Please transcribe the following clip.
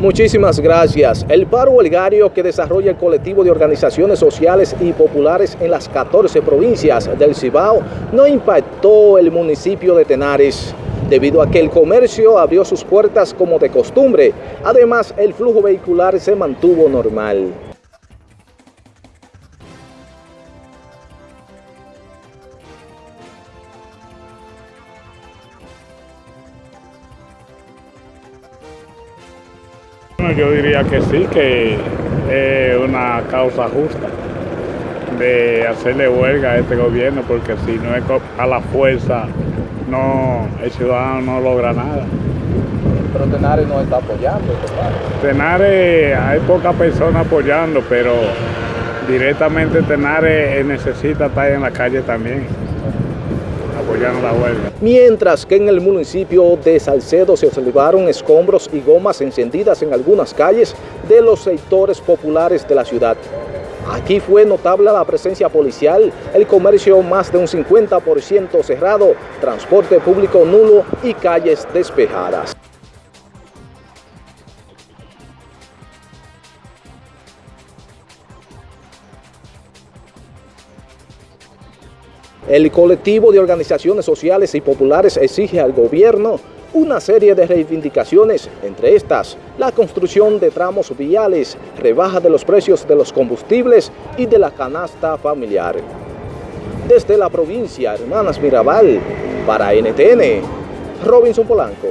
Muchísimas gracias. El paro huelgario que desarrolla el colectivo de organizaciones sociales y populares en las 14 provincias del Cibao no impactó el municipio de Tenares, debido a que el comercio abrió sus puertas como de costumbre. Además, el flujo vehicular se mantuvo normal. Yo diría que sí, que es una causa justa de hacerle huelga a este gobierno, porque si no es a la fuerza, no, el ciudadano no logra nada. Pero Tenares no está apoyando. Tenares, hay pocas personas apoyando, pero directamente Tenares necesita estar en la calle también Mientras que en el municipio de Salcedo se observaron escombros y gomas encendidas en algunas calles de los sectores populares de la ciudad. Aquí fue notable la presencia policial, el comercio más de un 50% cerrado, transporte público nulo y calles despejadas. El colectivo de organizaciones sociales y populares exige al gobierno una serie de reivindicaciones, entre estas, la construcción de tramos viales, rebaja de los precios de los combustibles y de la canasta familiar. Desde la provincia Hermanas Mirabal, para NTN, Robinson Polanco.